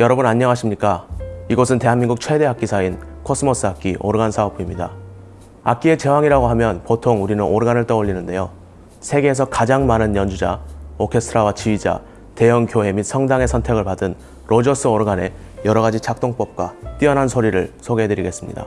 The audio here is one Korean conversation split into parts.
여러분 안녕하십니까? 이곳은 대한민국 최대 악기사인 코스모스 악기 오르간 사업부입니다. 악기의 제왕이라고 하면 보통 우리는 오르간을 떠올리는데요. 세계에서 가장 많은 연주자, 오케스트라와 지휘자, 대형 교회 및 성당의 선택을 받은 로저스 오르간의 여러 가지 작동법과 뛰어난 소리를 소개해드리겠습니다.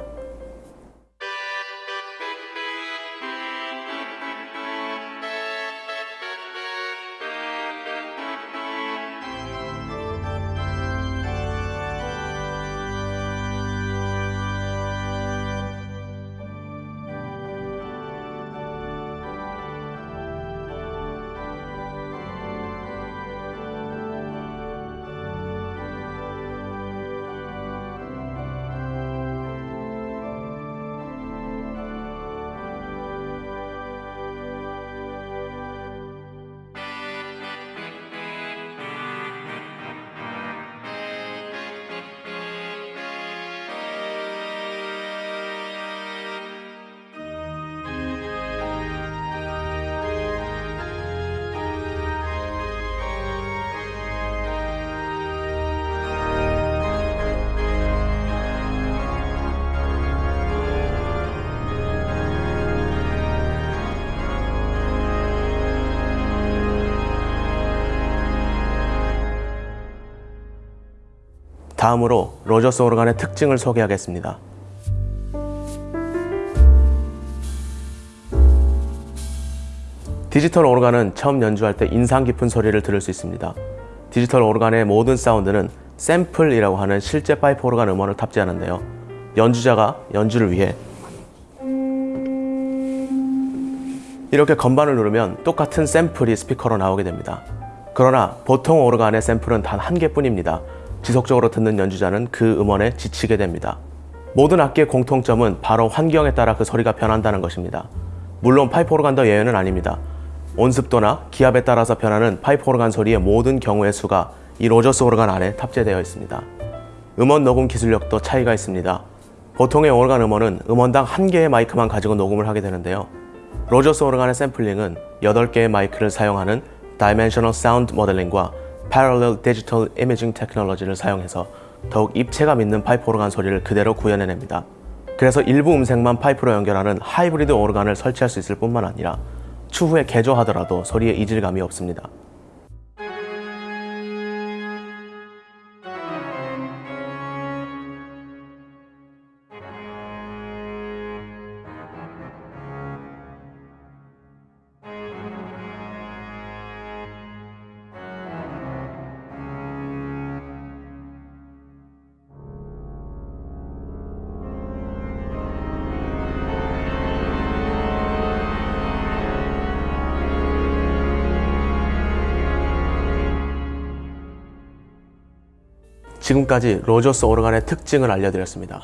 다음으로 로저스 오르간의 특징을 소개하겠습니다. 디지털 오르간은 처음 연주할 때 인상 깊은 소리를 들을 수 있습니다. 디지털 오르간의 모든 사운드는 샘플이라고 하는 실제 파이프 오르간 음원을 탑재하는데요. 연주자가 연주를 위해 이렇게 건반을 누르면 똑같은 샘플이 스피커로 나오게 됩니다. 그러나 보통 오르간의 샘플은 단 한 개뿐입니다. 지속적으로 듣는 연주자는 그 음원에 지치게 됩니다. 모든 악기의 공통점은 바로 환경에 따라 그 소리가 변한다는 것입니다. 물론 파이프 오르간도 예외는 아닙니다. 온습도나 기압에 따라서 변하는 파이프 오르간 소리의 모든 경우의 수가 이 로저스 오르간 안에 탑재되어 있습니다. 음원 녹음 기술력도 차이가 있습니다. 보통의 오르간 음원은 음원당 한 개의 마이크만 가지고 녹음을 하게 되는데요. 로저스 오르간의 샘플링은 8개의 마이크를 사용하는 Dimensional Sound Modeling과 Parallel Digital Imaging 테크놀로지를 사용해서 더욱 입체감 있는 파이프 오르간 소리를 그대로 구현해냅니다. 그래서 일부 음색만 파이프로 연결하는 하이브리드 오르간을 설치할 수 있을 뿐만 아니라 추후에 개조하더라도 소리에 이질감이 없습니다. 지금까지 로저스 오르간의 특징을 알려드렸습니다.